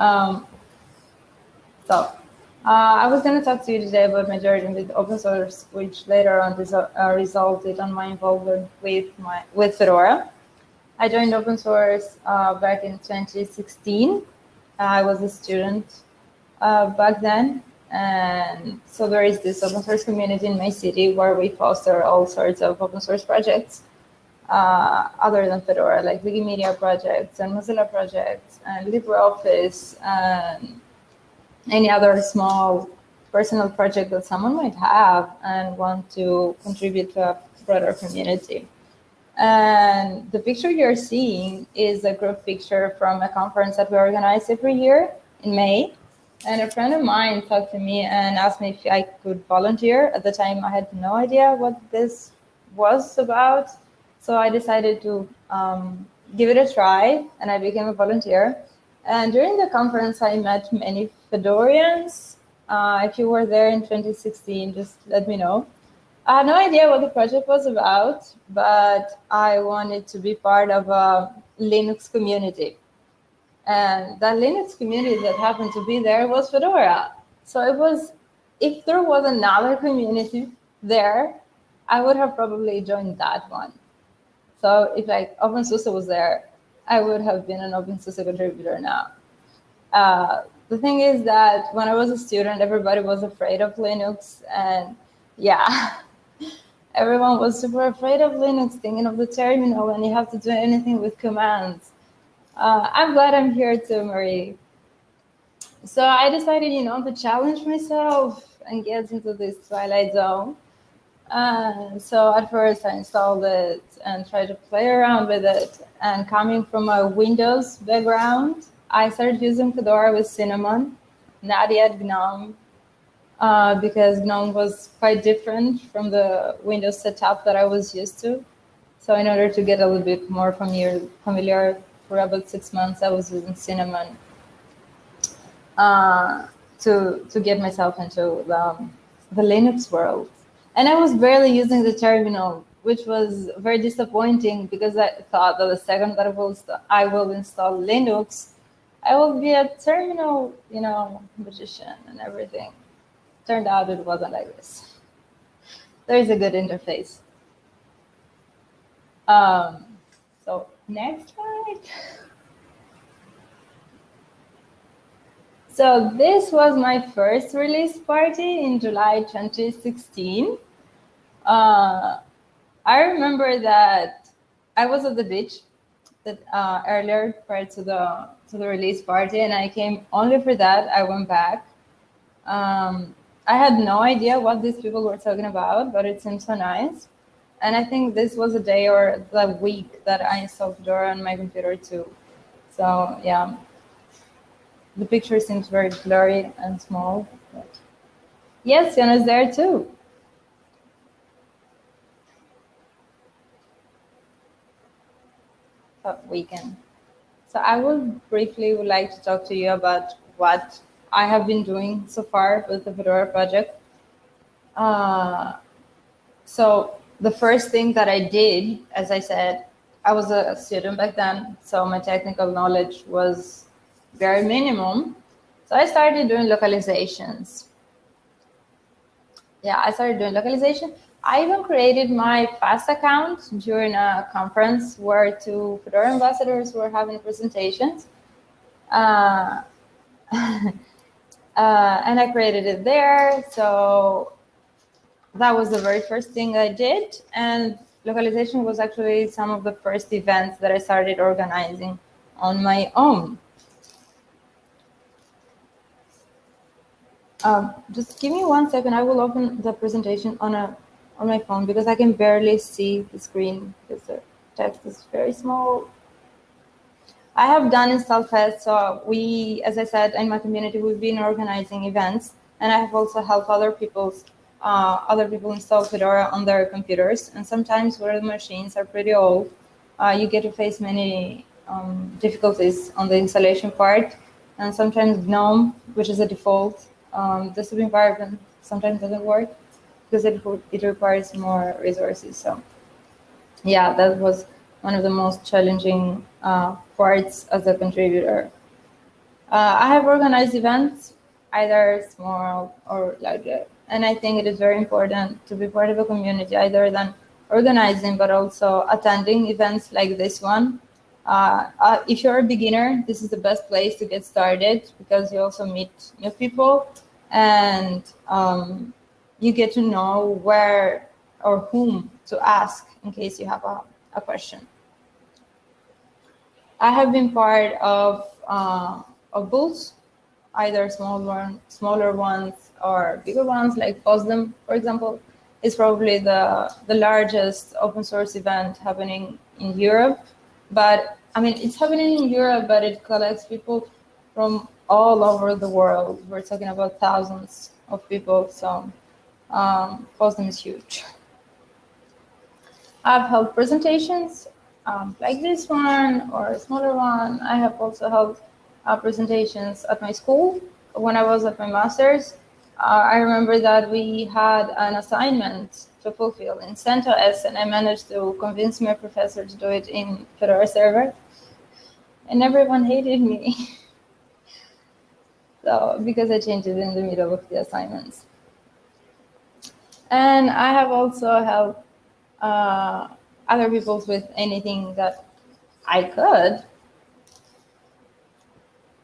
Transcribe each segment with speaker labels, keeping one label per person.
Speaker 1: Um, so uh, I was going to talk to you today about my journey with open source, which later on uh, resulted on my involvement with my with Fedora. I joined open source uh, back in 2016. I was a student uh, back then, and so there is this open source community in my city where we foster all sorts of open source projects uh, other than Fedora, like Wikimedia projects and Mozilla projects and LibreOffice and any other small personal project that someone might have and want to contribute to a broader community. And the picture you're seeing is a group picture from a conference that we organize every year in May. And a friend of mine talked to me and asked me if I could volunteer. At the time, I had no idea what this was about. So I decided to um, give it a try and I became a volunteer. And during the conference, I met many Fedorians. Uh, if you were there in 2016, just let me know. I had no idea what the project was about, but I wanted to be part of a Linux community. And that Linux community that happened to be there was Fedora. So it was, if there was another community there, I would have probably joined that one. So if like OpenSUSE was there, I would have been an OpenSUSE contributor now. Uh, the thing is that when I was a student, everybody was afraid of Linux. And yeah, everyone was super afraid of Linux, thinking of the terminal, and you have to do anything with commands. Uh, I'm glad I'm here too, Marie. So I decided, you know, to challenge myself and get into this Twilight Zone. Uh, so at first I installed it and try to play around with it. And coming from a Windows background, I started using Fedora with Cinnamon, not yet GNOME, uh, because GNOME was quite different from the Windows setup that I was used to. So in order to get a little bit more familiar, familiar for about six months, I was using Cinnamon uh, to to get myself into the, the Linux world. And I was barely using the terminal, which was very disappointing because I thought that the second that I will, I will install Linux, I will be a terminal, you know, magician and everything. Turned out it wasn't like this. There is a good interface. Um, so Next slide. So this was my first release party in July 2016. Uh, I remember that I was at the beach that uh, earlier prior to the to the release party, and I came only for that. I went back. Um, I had no idea what these people were talking about, but it seemed so nice. And I think this was a day or the week that I installed Fedora on my computer too. So yeah, the picture seems very blurry and small. But yes, is there too. We can. So I will briefly would like to talk to you about what I have been doing so far with the Fedora project. Uh, so the first thing that I did, as I said, I was a student back then, so my technical knowledge was very minimum. So I started doing localizations. Yeah, I started doing localization. I even created my FAS account during a conference where two Fedora ambassadors were having presentations. Uh, uh, and I created it there. So that was the very first thing I did. And localization was actually some of the first events that I started organizing on my own. Um, just give me one second. I will open the presentation on a on my phone because I can barely see the screen because the text is very small. I have done install tests. So we, as I said, in my community, we've been organizing events and I have also helped other people's uh, other people install Fedora on their computers. And sometimes where the machines are pretty old, uh, you get to face many um, difficulties on the installation part. And sometimes GNOME, which is a default um, desktop environment, sometimes doesn't work because it, it requires more resources. So yeah, that was one of the most challenging uh, parts as a contributor. Uh, I have organized events, either small or larger, and I think it is very important to be part of a community, either than organizing, but also attending events like this one. Uh, uh, if you're a beginner, this is the best place to get started because you also meet new people and um, you get to know where or whom to ask in case you have a, a question. I have been part of, uh, of booths, either small one, smaller ones or bigger ones like FOSDEM, for example, is probably the, the largest open source event happening in Europe. But I mean, it's happening in Europe, but it collects people from all over the world. We're talking about thousands of people, so um, is huge. I've held presentations um, like this one or a smaller one. I have also held uh, presentations at my school when I was at my master's. Uh, I remember that we had an assignment to fulfill in CentOS, and I managed to convince my professor to do it in Fedora Server, and everyone hated me. so because I changed it in the middle of the assignments. And I have also helped uh, other people with anything that I could.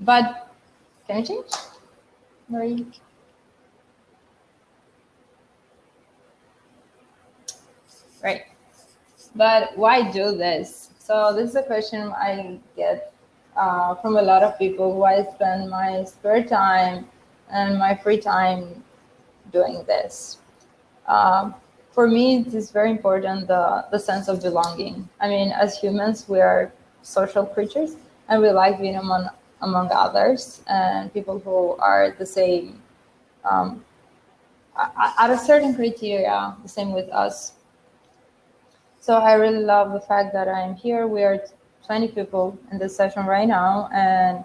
Speaker 1: But can I change? Marie? Right. But why do this? So this is a question I get uh, from a lot of people. who I spend my spare time and my free time doing this? Um, for me, it is very important the, the sense of belonging. I mean, as humans, we are social creatures and we like being among, among others and people who are the same, um, at a certain criteria, the same with us. So I really love the fact that I'm here. We are 20 people in this session right now and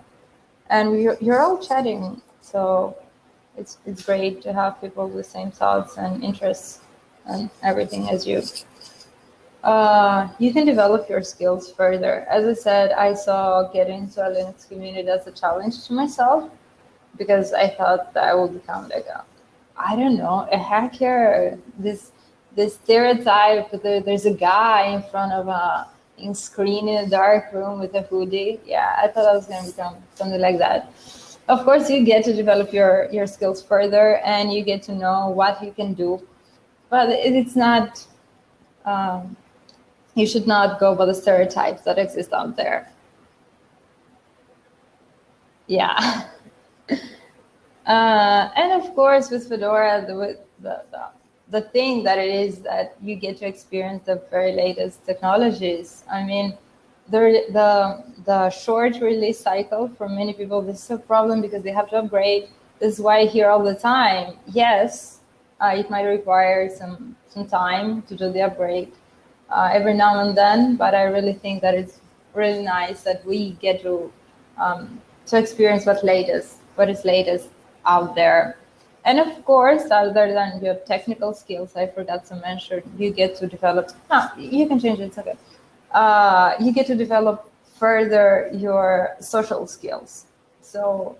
Speaker 1: and we, you're all chatting. So it's, it's great to have people with same thoughts and interests and everything as you. Uh, you can develop your skills further. As I said, I saw getting into a Linux community as a challenge to myself because I thought that I would become like a, I don't know, a hacker. This this stereotype that there's a guy in front of a in screen in a dark room with a hoodie. Yeah, I thought I was going to become something like that. Of course, you get to develop your your skills further, and you get to know what you can do but it's not, um, you should not go by the stereotypes that exist out there. Yeah. uh, and of course, with Fedora, the, the, the, the thing that it is that you get to experience the very latest technologies. I mean, the, the, the short release cycle for many people, this is a problem because they have to upgrade. This is why I hear all the time, yes, uh, it might require some, some time to do the upgrade uh, every now and then, but I really think that it's really nice that we get to um, to experience what latest, what is latest out there. And of course, other than your technical skills, I forgot to mention, you get to develop, no, you can change it, okay. Uh, you get to develop further your social skills. So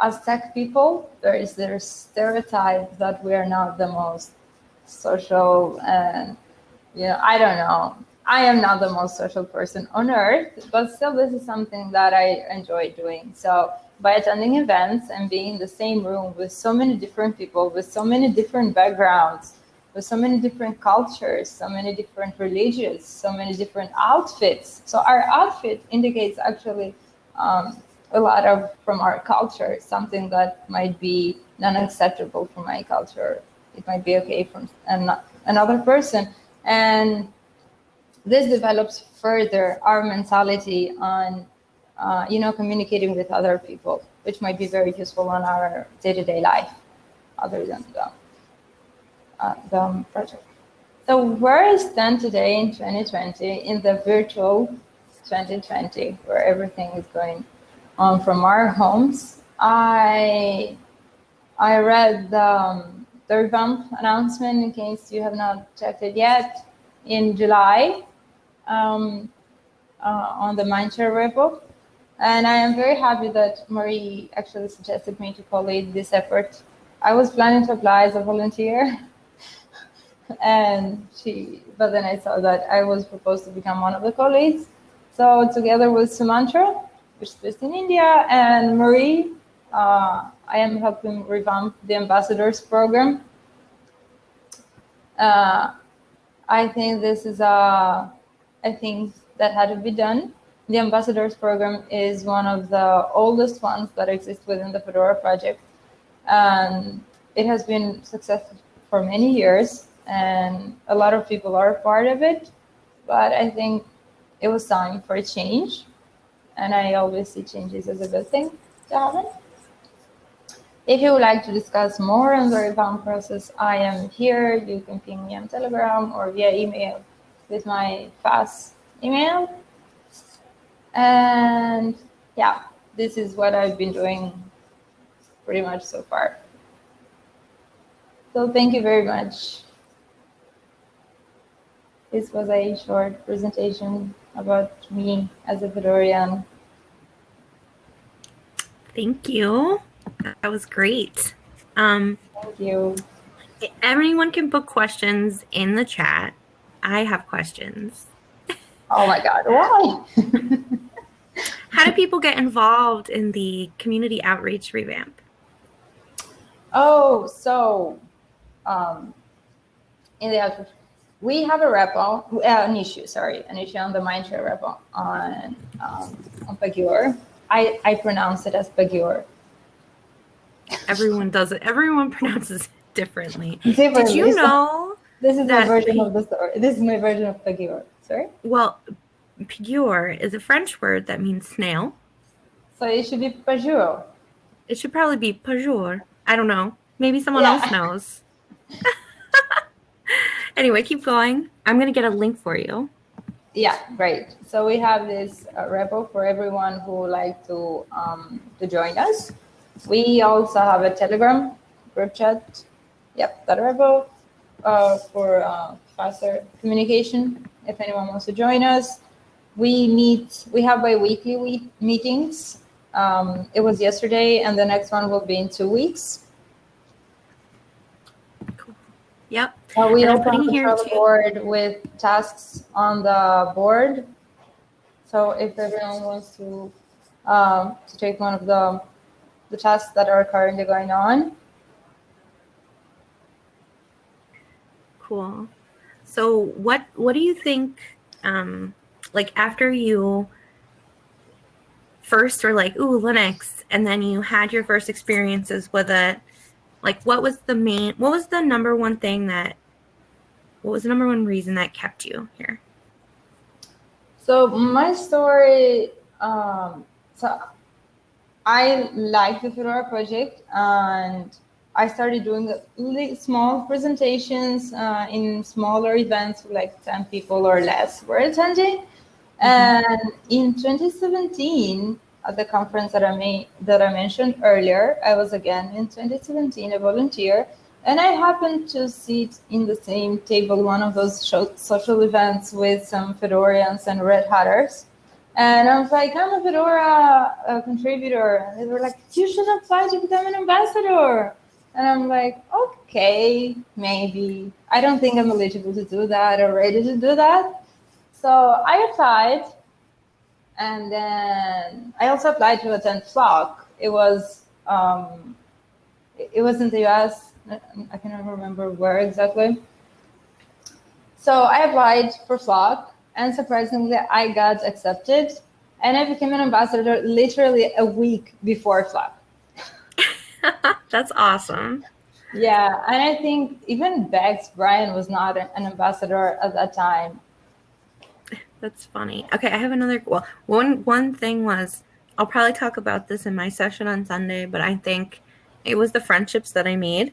Speaker 1: as tech people, there is this stereotype that we are not the most social and, you know, I don't know. I am not the most social person on earth, but still this is something that I enjoy doing. So by attending events and being in the same room with so many different people, with so many different backgrounds, with so many different cultures, so many different religions, so many different outfits. So our outfit indicates actually um, a lot of from our culture, something that might be non-acceptable from my culture. It might be okay from another person. And this develops further our mentality on, uh, you know, communicating with other people, which might be very useful on our day-to-day -day life, other than the, uh, the project. So where I stand today in 2020, in the virtual 2020, where everything is going on from our homes. I I read the, um, announcement in case you have not checked it yet in July um, uh, on the Mindshare repo. And I am very happy that Marie actually suggested me to co-lead this effort. I was planning to apply as a volunteer, and she, but then I saw that I was proposed to become one of the co-leads. So together with Sumantro, which is based in India, and Marie, uh, I am helping revamp the ambassadors program. Uh, I think this is a, I think that had to be done. The ambassadors program is one of the oldest ones that exist within the Fedora project. And it has been successful for many years and a lot of people are part of it. But I think it was time for a change. And I always see changes as a good thing to happen. If you would like to discuss more on the revamp process, I am here. You can ping me on Telegram or via email with my fast email. And yeah, this is what I've been doing pretty much so far. So thank you very much. This was a short presentation about me as a Fedorian.
Speaker 2: Thank you. That was great. Um,
Speaker 1: Thank you.
Speaker 2: Everyone can put questions in the chat. I have questions.
Speaker 1: Oh my God, why?
Speaker 2: How do people get involved in the community outreach revamp?
Speaker 1: Oh, so um, in the outreach, we have a repo, uh, an issue, sorry, an issue on the Mindshare repo on, um, on Pagure. I, I pronounce it as Pagure.
Speaker 2: Everyone does it. Everyone pronounces it differently.
Speaker 1: Differently.
Speaker 2: Did you know?
Speaker 1: This is my version of the story. This is my version of Pagure. Sorry?
Speaker 2: Well, Pagure is a French word that means snail.
Speaker 1: So it should be Pajur.
Speaker 2: It should probably be Pajur. I don't know. Maybe someone yeah. else knows. anyway, keep going. I'm going to get a link for you.
Speaker 1: Yeah, great. So we have this uh, repo for everyone who would like to um, to join us. We also have a Telegram group chat. Yep, that repo uh, for uh, faster communication. If anyone wants to join us, we meet. We have bi-weekly we meetings. Um, it was yesterday, and the next one will be in two weeks.
Speaker 2: Cool. Yep.
Speaker 1: Uh, we and open the board with tasks on the board. So if everyone wants to um, to take one of the the tasks that are currently going on.
Speaker 2: Cool. So what what do you think um like after you first were like, ooh, Linux, and then you had your first experiences with it, like what was the main what was the number one thing that what was the number one reason that kept you here?
Speaker 1: So my story um so I like the Fedora project and I started doing small presentations uh, in smaller events, like 10 people or less were attending. Mm-hmm. And in 2017, at the conference that I made, that I mentioned earlier, I was again in 2017 a volunteer, and I happened to sit in the same table, one of those social events with some Fedorians and Red Hatters. And I was like, I'm a Fedora contributor. And they were like, you should apply to become an ambassador. And I'm like, okay, maybe. I don't think I'm eligible to do that or ready to do that. So I applied. And then I also applied to attend Flock. It was um, it was in the US. I cannot remember where exactly. So I applied for Flock and surprisingly, I got accepted and I became an ambassador literally a week before Flock.
Speaker 2: That's awesome.
Speaker 1: Yeah, and I think even Bex Brian was not an ambassador at that time.
Speaker 2: That's funny. Okay, I have another. Well, one one thing was I'll probably talk about this in my session on Sunday, but I think it was the friendships that I made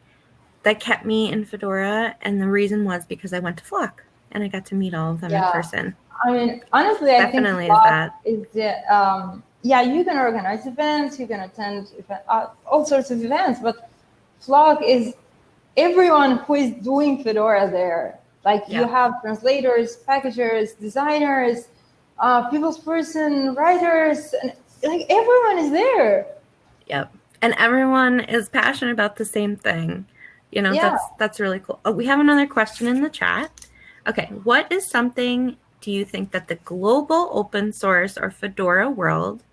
Speaker 2: that kept me in Fedora, and the reason was because I went to Flock and I got to meet all of them yeah. in person.
Speaker 1: I mean, honestly, I Definitely think is that. Is the, um, yeah, you can organize events, you can attend event, uh, all sorts of events, but Flock is everyone who is doing Fedora there. Like yeah. you have translators, packagers, designers, uh, people's person, writers, and like everyone is there.
Speaker 2: Yep. And everyone is passionate about the same thing. You know,
Speaker 1: Yeah.
Speaker 2: that's that's really cool. Oh, we have another question in the chat. Okay, what is something do you think that the global open source or Fedora world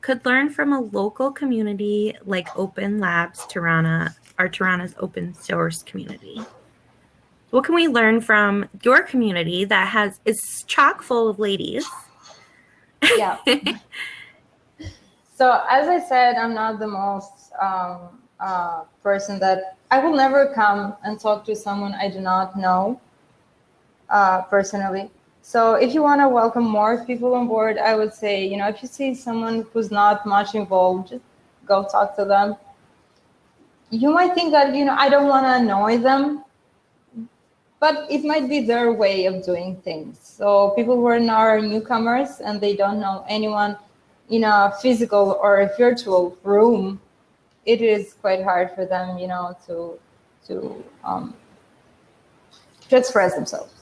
Speaker 2: could learn from a local community like Open Labs Tirana or Tirana's open source community? What can we learn from your community that has is chock full of ladies?
Speaker 1: Yeah. so as I said, I'm not the most um, uh, person that I will never come and talk to someone I do not know uh, personally. So if you want to welcome more people on board, I would say, you know, if you see someone who's not much involved, just go talk to them. You might think that, you know, I don't want to annoy them, but it might be their way of doing things. So people who are now newcomers and they don't know anyone in a physical or a virtual room, it is quite hard for them, you know, to to um, to express themselves.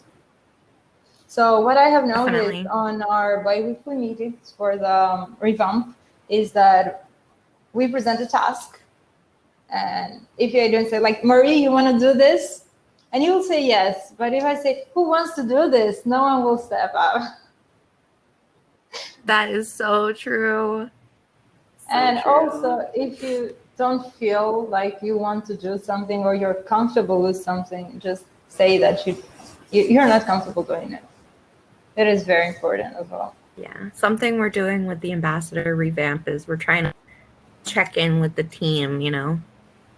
Speaker 1: So what I have noticed
Speaker 2: Definitely.
Speaker 1: on our biweekly meetings for the um, revamp is that we present a task, and if you don't say like Marie, you want to do this, and you will say yes. But if I say who wants to do this, no one will step up.
Speaker 2: That is so true. So
Speaker 1: and
Speaker 2: true.
Speaker 1: also, if you don't feel like you want to do something or you're comfortable with something, just say that you you- you're not comfortable doing it. It is very important as well.
Speaker 2: Yeah, something we're doing with the ambassador revamp is we're trying to check in with the team, you know.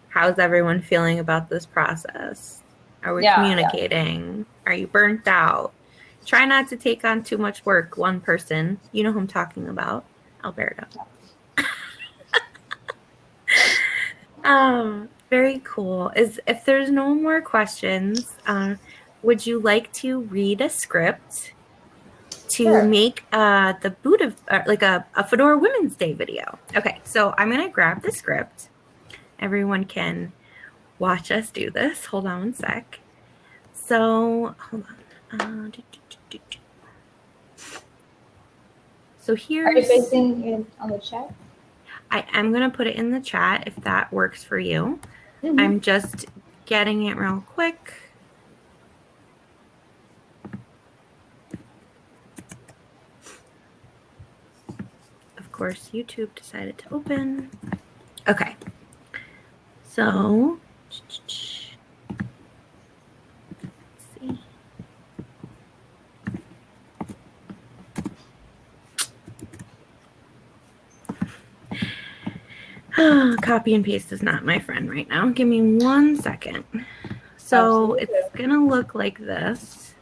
Speaker 2: How's everyone feeling about this process? Are we
Speaker 1: Yeah, yeah.
Speaker 2: communicating? Are you burnt out? Try not to take on too much work, one person. You know who I'm talking about, Alberto. um, very cool. Is if there's no more questions, uh, would you like to read a script to
Speaker 1: Sure.
Speaker 2: make uh, the boot of uh, like a, a Fedora Women's Day video? Okay, so I'm gonna grab the script. Everyone can watch us do this. Hold on one sec. So hold on. Uh, do, do, do. So
Speaker 1: Are you pasting it on the chat?
Speaker 2: I am gonna put it in the chat if that works for you.
Speaker 1: Mhm.
Speaker 2: I'm just getting it real quick. Of course, YouTube decided to open. Okay. So, let's see. Copy and paste is not my friend right now. Give me one second. So
Speaker 1: Absolutely.
Speaker 2: it's gonna look like this.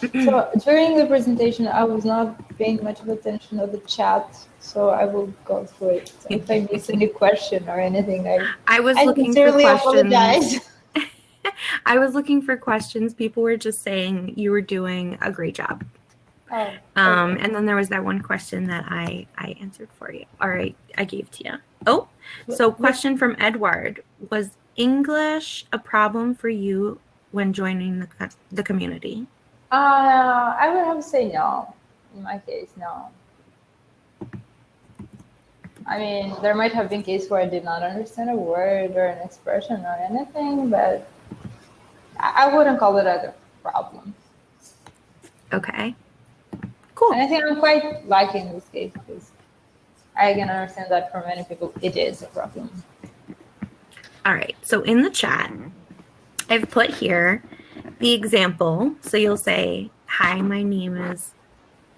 Speaker 1: So during the presentation, I was not paying much of attention to the chat, so I will go through it. So if I miss any question or anything, I,
Speaker 2: I was
Speaker 1: I
Speaker 2: looking for questions.
Speaker 1: apologize.
Speaker 2: I was looking for questions. People were just saying you were doing a great job.
Speaker 1: Oh,
Speaker 2: Um, and then there was that one question that I I answered for you. All right, I gave to you. Oh, so question from Edward was English a problem for you when joining the the community?
Speaker 1: Uh, I would have to say no. In my case, no. I mean, there might have been cases where I did not understand a word or an expression or anything, but I, I wouldn't call it a problem.
Speaker 2: Okay, cool.
Speaker 1: And I think I'm quite liking this case because I can understand that for many people it is a problem.
Speaker 2: All right. So in the chat, I've put here the example. So you'll say, Hi, my name is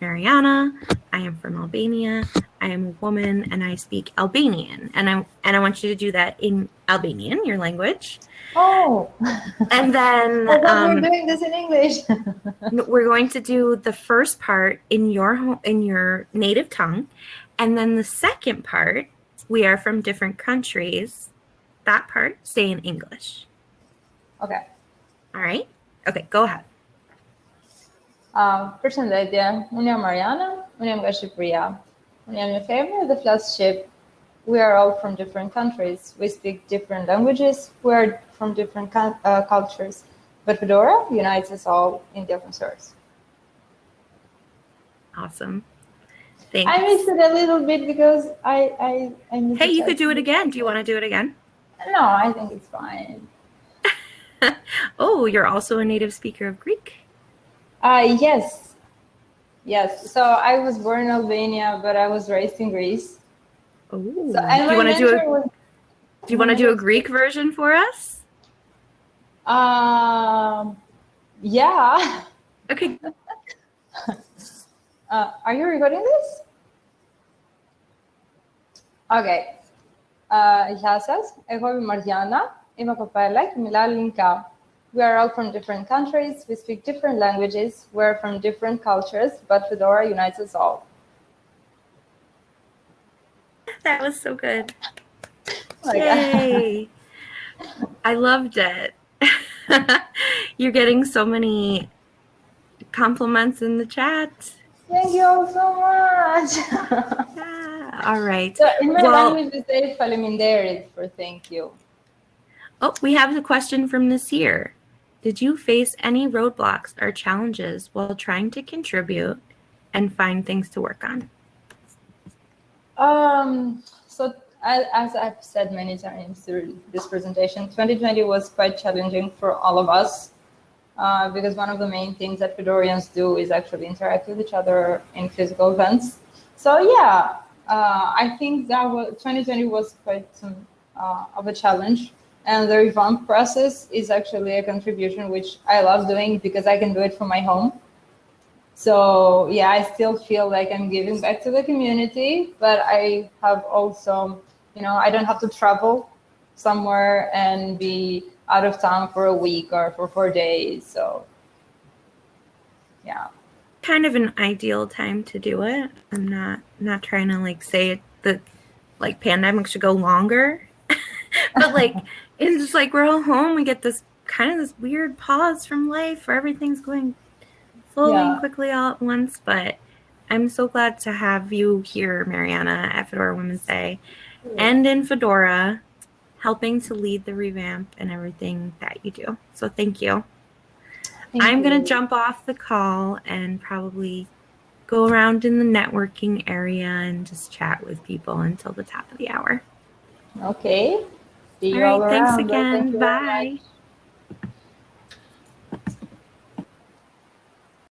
Speaker 2: Mariana. I am from Albania. I am a woman and I speak Albanian. And I and I want you to do that in Albanian, your language.
Speaker 1: Oh,
Speaker 2: And then um,
Speaker 1: we were doing this in English.
Speaker 2: we're going to do the first part in your in your native tongue, and then the second part, we are from different countries. That part, stay in English.
Speaker 1: okay.
Speaker 2: All right. Okay, go ahead.
Speaker 1: Um, përshëndetje, unë jam Mariana, unë jam nga Shqipëria. Unë jam një femër dhe flas Shqip. We are all from different countries. We speak different languages. We are from different uh, cultures. But Fedora unites us all in the open source.
Speaker 2: Awesome. Thanks.
Speaker 1: I missed it a little bit because I I, I missed
Speaker 2: hey, you could do it again. Do you want to do it again?
Speaker 1: No, I think it's fine.
Speaker 2: Oh, you're also a native speaker of Greek.
Speaker 1: Uh yes. Yes. So I was born in Albania, but I was raised in Greece.
Speaker 2: Oh,
Speaker 1: So and
Speaker 2: do
Speaker 1: my
Speaker 2: you want to do
Speaker 1: mentor
Speaker 2: a
Speaker 1: was
Speaker 2: Do you want to do a Greek version for us?
Speaker 1: um yeah.
Speaker 2: Okay.
Speaker 1: Uh, are you recording this? Okay. Uh, γεια σας. Εγώ είμαι η Μαριάννα. Είμαι κοπέλα και μιλάω ελληνικά. We are all from different countries. We speak different languages. We're from different cultures, but Fedora unites us all.
Speaker 2: That was so good.
Speaker 1: Oh.
Speaker 2: Yay. I loved it. You're getting so many compliments in the chat.
Speaker 1: Thank you all so much.
Speaker 2: Yeah. All right.
Speaker 1: so in my
Speaker 2: Well-
Speaker 1: language, we say for thank you.
Speaker 2: Oh, we have a question from Nasir. Did you face any roadblocks or challenges while trying to contribute and find things to work on?
Speaker 1: Um, so as I've said many times through this presentation, 2020 was quite challenging for all of us uh, because one of the main things that Fedorians do is actually interact with each other in physical events. So yeah, uh, I think that was, 2020 was quite some uh, of a challenge. And the revamp process is actually a contribution which I love doing because I can do it from my home. So yeah, I still feel like I'm giving back to the community, but I have also, you know, I don't have to travel somewhere and be out of town for a week or for four days. So yeah.
Speaker 2: Kind of an ideal time to do it. I'm not not trying to like say that like pandemic should go longer. But like it's just like we're all home, we get this kind of this weird pause from life where everything's going slowly
Speaker 1: Yeah.
Speaker 2: and quickly all at once. But I'm so glad to have you here, Mariana, at Fedora Women's Day and in Fedora, helping to lead the revamp and everything that you do. So thank you.
Speaker 1: Thank
Speaker 2: I'm going to jump off the call and probably go around in the networking area and just chat with people until the top of the hour.
Speaker 1: Okay. See you
Speaker 2: All
Speaker 1: all
Speaker 2: right, thanks
Speaker 1: around.
Speaker 2: Again. Bye.